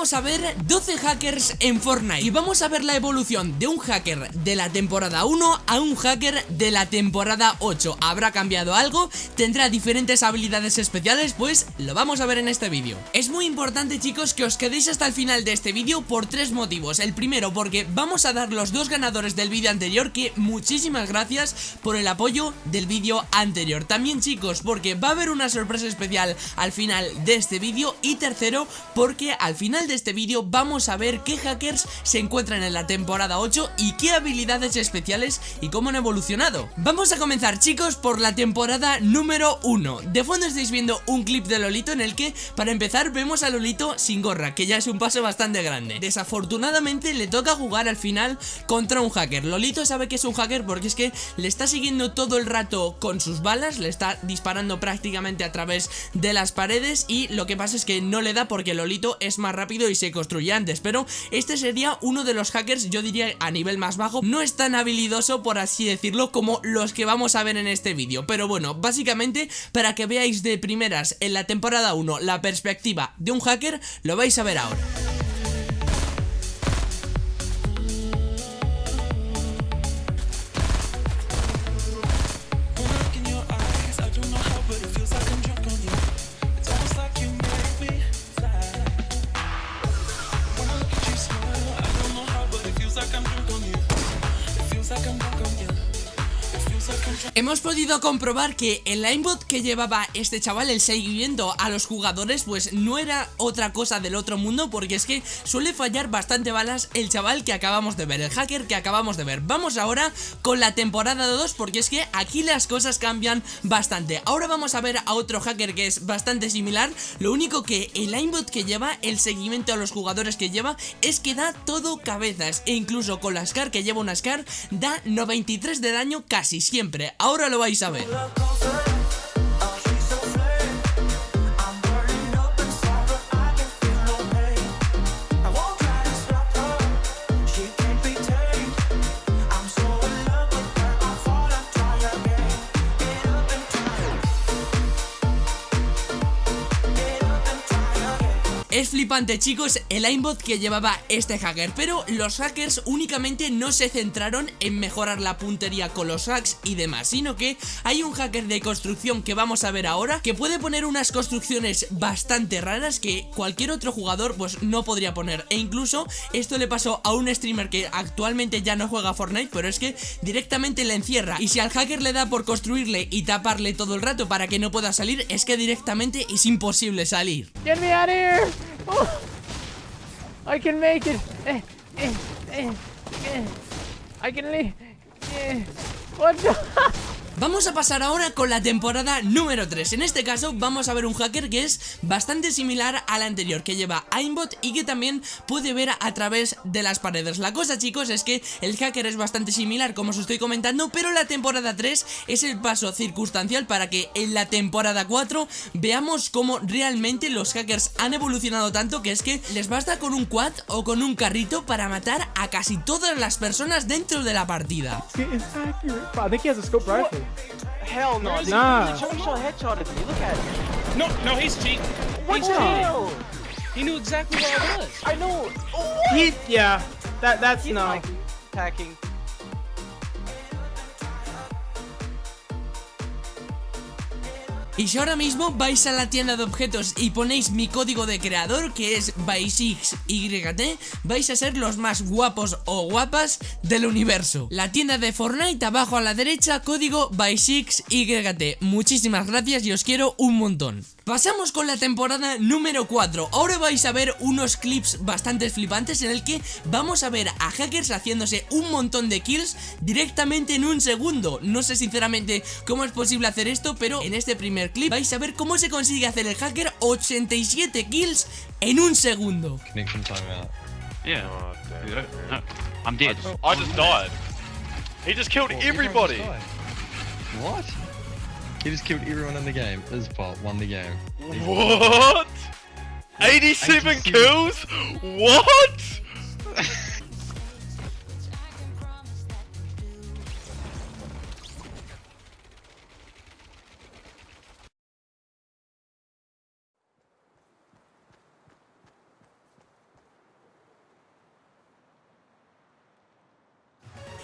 a ver 12 hackers en Fortnite. Y vamos a ver la evolución de un hacker de la temporada 1 a un hacker de la temporada 8 ¿Habrá cambiado algo? ¿Tendrá diferentes habilidades especiales? Pues lo vamos a ver en este vídeo. Es muy importante chicos que os quedéis hasta el final de este vídeo por tres motivos. El primero porque vamos a dar los dos ganadores del vídeo anterior Que muchísimas gracias por el apoyo del vídeo anterior. También chicos porque va a haber una sorpresa especial al final de este vídeo. Y tercero porque al final de este vídeo vamos a ver qué hackers se encuentran en la temporada 8 y qué habilidades especiales y cómo han evolucionado. Vamos a comenzar chicos por la temporada número 1. De fondo estáis viendo un clip de Lolito en el que para empezar vemos a Lolito sin gorra, que ya es un paso bastante grande. Desafortunadamente le toca jugar al final contra un hacker. Lolito sabe que es un hacker porque es que le está siguiendo todo el rato con sus balas, le está disparando prácticamente a través de las paredes y lo que pasa es que no le da porque Lolito es más rápido y se construye antes, pero este sería uno de los hackers, yo diría a nivel más bajo, no es tan habilidoso por así decirlo como los que vamos a ver en este vídeo, pero bueno, básicamente para que veáis de primeras en la temporada 1 la perspectiva de un hacker, lo vais a ver ahora. Hemos podido comprobar que el aimbot que llevaba este chaval, el seguimiento a los jugadores, pues no era otra cosa del otro mundo porque es que suele fallar bastante balas el chaval que acabamos de ver, el hacker que acabamos de ver. Vamos ahora con la temporada 2 porque es que aquí las cosas cambian bastante. Ahora vamos a ver a otro hacker que es bastante similar, lo único que el aimbot que lleva, el seguimiento a los jugadores que lleva, es que da todo cabezas e incluso con la SCAR que lleva una SCAR da 93 de daño casi siempre. Ahora lo vais a ver. Es flipante chicos el aimbot que llevaba este hacker Pero los hackers únicamente no se centraron en mejorar la puntería con los hacks y demás Sino que hay un hacker de construcción que vamos a ver ahora Que puede poner unas construcciones bastante raras que cualquier otro jugador pues no podría poner. E incluso esto le pasó a un streamer que actualmente ya no juega Fortnite Pero es que directamente le encierra. Y si al hacker le da por construirle y taparle todo el rato para que no pueda salir Es que directamente es imposible salir. Get me out of here! Oh, I can make it. Eh, eh, eh. I can leave. What the Vamos a pasar ahora con la temporada número 3 En este caso vamos a ver un hacker que es bastante similar al anterior Que lleva aimbot y que también puede ver a través de las paredes. La cosa chicos es que el hacker es bastante similar como os estoy comentando Pero la temporada 3 es el paso circunstancial para que en la temporada 4 Veamos cómo realmente los hackers han evolucionado tanto Que es que les basta con un quad o con un carrito para matar a casi todas las personas dentro de la partida Hell no. Nah. He, he headshotted me. Look at it. No, no, he's cheating. What he's the cheating. hell? He knew exactly where I was. I know. He, yeah, that that's He's no. hacking. Hacking. Y si ahora mismo vais a la tienda de objetos y ponéis mi código de creador que es BY6YT vais a ser los más guapos o guapas del universo. La tienda de Fortnite abajo a la derecha código BY6YT Muchísimas gracias y os quiero un montón Pasamos con la temporada número 4 Ahora vais a ver unos clips bastante flipantes en el que vamos a ver a hackers haciéndose un montón de kills directamente en un segundo No sé sinceramente cómo es posible hacer esto pero en este primer clip vais a ver cómo se consigue hacer el hacker 87 kills en un segundo. Yeah. No, I'm dead. I just died. He just killed everybody. What? He just killed everyone in the game. Fault. Won the game. What? 87 87. kills? What?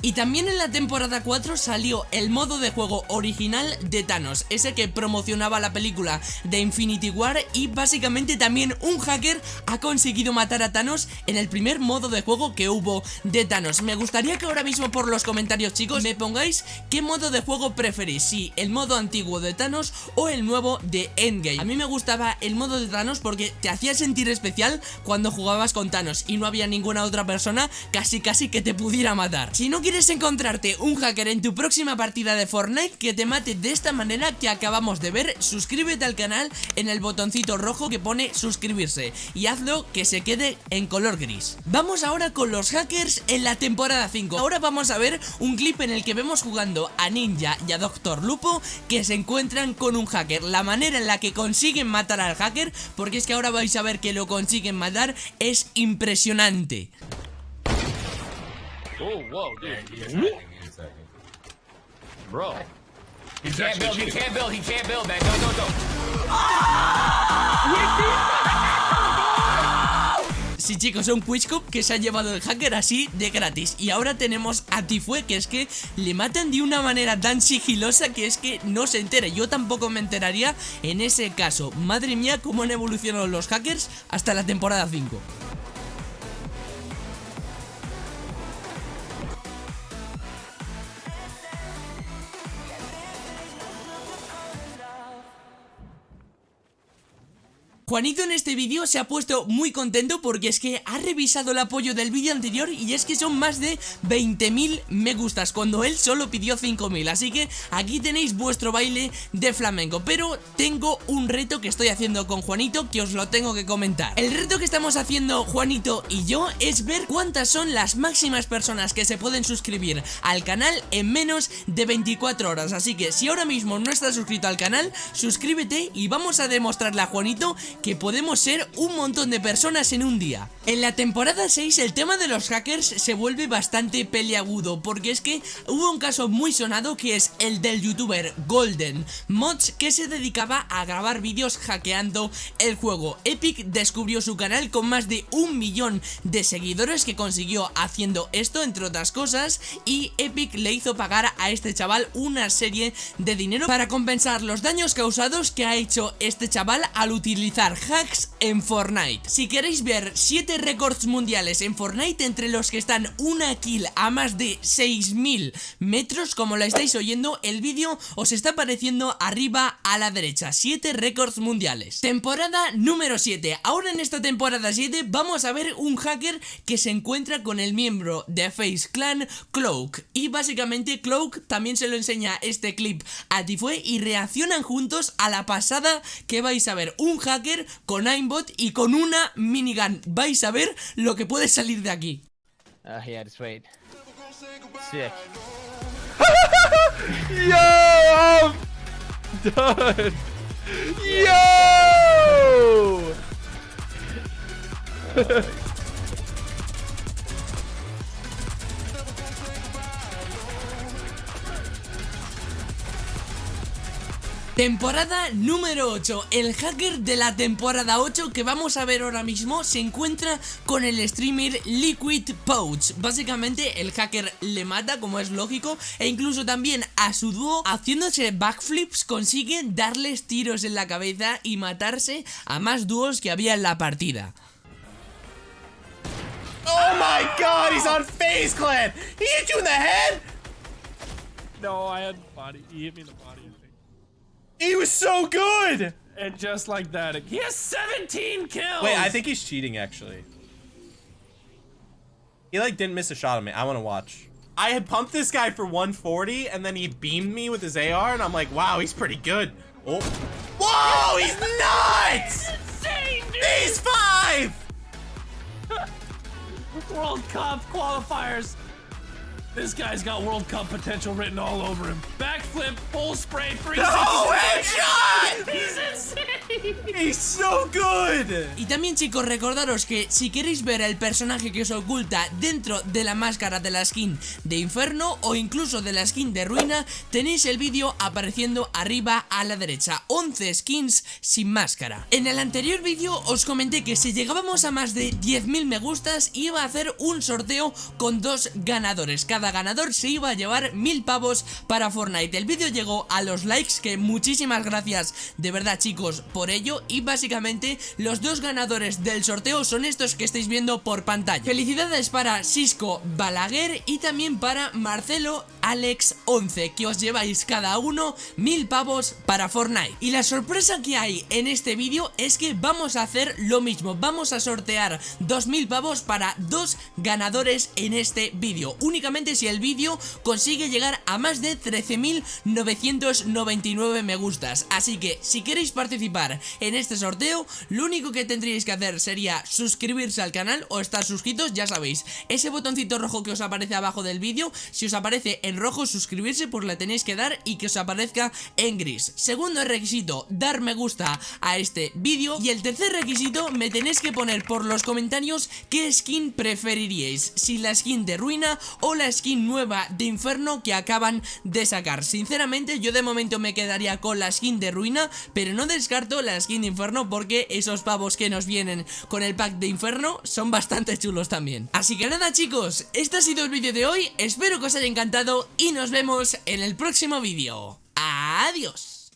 Y también en la temporada 4 salió el modo de juego original de Thanos, ese que promocionaba la película de Infinity War y básicamente también un hacker ha conseguido matar a Thanos en el primer modo de juego que hubo de Thanos. Me gustaría que ahora mismo por los comentarios chicos me pongáis qué modo de juego preferís, si el modo antiguo de Thanos o el nuevo de Endgame. A mí me gustaba el modo de Thanos porque te hacía sentir especial cuando jugabas con Thanos y no había ninguna otra persona casi casi que te pudiera matar. Si no quieres encontrarte un hacker en tu próxima partida de Fortnite que te mate de esta manera que acabamos de ver, suscríbete al canal en el botoncito rojo que pone suscribirse y hazlo que se quede en color gris. Vamos ahora con los hackers en la temporada 5. Ahora vamos a ver un clip en el que vemos jugando a Ninja y a Doctor Lupo que se encuentran con un hacker. La manera en la que consiguen matar al hacker, porque es que ahora vais a ver que lo consiguen matar, es impresionante. Oh, whoa, dude. Bro. He can't build, he can't build, he can't build, man. Go, go, go. Sí chicos, un Quizcup que se ha llevado el hacker así de gratis Y ahora tenemos a Tifue que es que le matan de una manera tan sigilosa que es que no se entera Yo tampoco me enteraría en ese caso Madre mía cómo han evolucionado los hackers hasta la temporada 5 Juanito en este vídeo se ha puesto muy contento porque es que ha revisado el apoyo del vídeo anterior y es que son más de 20.000 me gustas cuando él solo pidió 5.000 así que aquí tenéis vuestro baile de flamenco. Pero tengo un reto que estoy haciendo con Juanito que os lo tengo que comentar. El reto que estamos haciendo Juanito y yo es ver cuántas son las máximas personas que se pueden suscribir al canal en menos de 24 horas. Así que si ahora mismo no estás suscrito al canal suscríbete y vamos a demostrarle a Juanito que podemos ser un montón de personas en un día. En la temporada 6 el tema de los hackers se vuelve bastante peleagudo porque es que hubo un caso muy sonado que es el del youtuber Golden Mods que se dedicaba a grabar vídeos hackeando el juego. Epic descubrió su canal con más de un millón de seguidores que consiguió haciendo esto entre otras cosas y Epic le hizo pagar a este chaval una serie de dinero para compensar los daños causados que ha hecho este chaval al utilizar hacks en Fortnite. Si queréis ver 7 récords mundiales en Fortnite entre los que están una kill a más de 6000 metros, como la estáis oyendo, el vídeo os está apareciendo arriba a la derecha. 7 récords mundiales. Temporada número 7. Ahora en esta temporada 7 vamos a ver un hacker que se encuentra con el miembro de Face Clan, Cloak. Y básicamente Cloak también se lo enseña este clip a Tifue y reaccionan juntos a la pasada que vais a ver. Un hacker con aimbot y con una minigun. Vais a ver lo que puede salir de aquí. Uh, yeah, just wait. Sick. Yo, I'm done. Yo! Temporada número 8 El hacker de la temporada 8 que vamos a ver ahora mismo se encuentra con el streamer Liquid Pouch Básicamente el hacker le mata como es lógico E incluso también a su dúo haciéndose backflips consigue darles tiros en la cabeza y matarse a más dúos que había en la partida Oh my god, he's on Face Clan! He hit you in the head? No, I had body. He hit me in the body. He was so good! And just like that, he has 17 kills. Wait, I think he's cheating actually. He like didn't miss a shot on me. I want to watch. I had pumped this guy for 140 and then he beamed me with his AR and I'm like, wow, he's pretty good. Oh. Whoa, he's nuts! insane, dude. He's five! World Cup qualifiers. This guy's got World Cup potential written all over him. Backflip, full spray, 360. No headshot! He's so good! Y también chicos recordaros que si queréis ver el personaje que os oculta dentro de la máscara de la skin de Inferno o incluso de la skin de Ruina tenéis el vídeo apareciendo arriba a la derecha 11 skins sin máscara En el anterior vídeo os comenté que si llegábamos a más de 10.000 me gustas iba a hacer un sorteo con dos ganadores Cada ganador se iba a llevar mil pavos para Fortnite. El vídeo llegó a los likes, que muchísimas gracias de verdad chicos por ello. Y básicamente los dos ganadores del sorteo son estos que estáis viendo por pantalla. Felicidades para Cisco Balaguer y también para Marcelo Alex 11, que os lleváis cada uno mil pavos para Fortnite. Y la sorpresa que hay en este vídeo es que vamos a hacer lo mismo. Vamos a sortear 2000 pavos para dos ganadores en este vídeo. Únicamente si el vídeo consigue llegar a más de 13.999 me gustas. Así que si queréis participar en este sorteo, lo único que tendríais que hacer sería suscribirse al canal o estar suscritos, ya sabéis. Ese botoncito rojo que os aparece abajo del vídeo, si os aparece rojo suscribirse, pues le tenéis que dar y que os aparezca en gris. Segundo requisito, dar me gusta a este vídeo. Y el tercer requisito, me tenéis que poner por los comentarios qué skin preferiríais. Si la skin de ruina o la skin nueva de inferno que acaban de sacar. Sinceramente, yo de momento me quedaría con la skin de ruina, pero no descarto la skin de inferno porque esos pavos que nos vienen con el pack de inferno son bastante chulos también. Así que nada chicos, este ha sido el vídeo de hoy, espero que os haya encantado y nos vemos en el próximo vídeo. Adiós.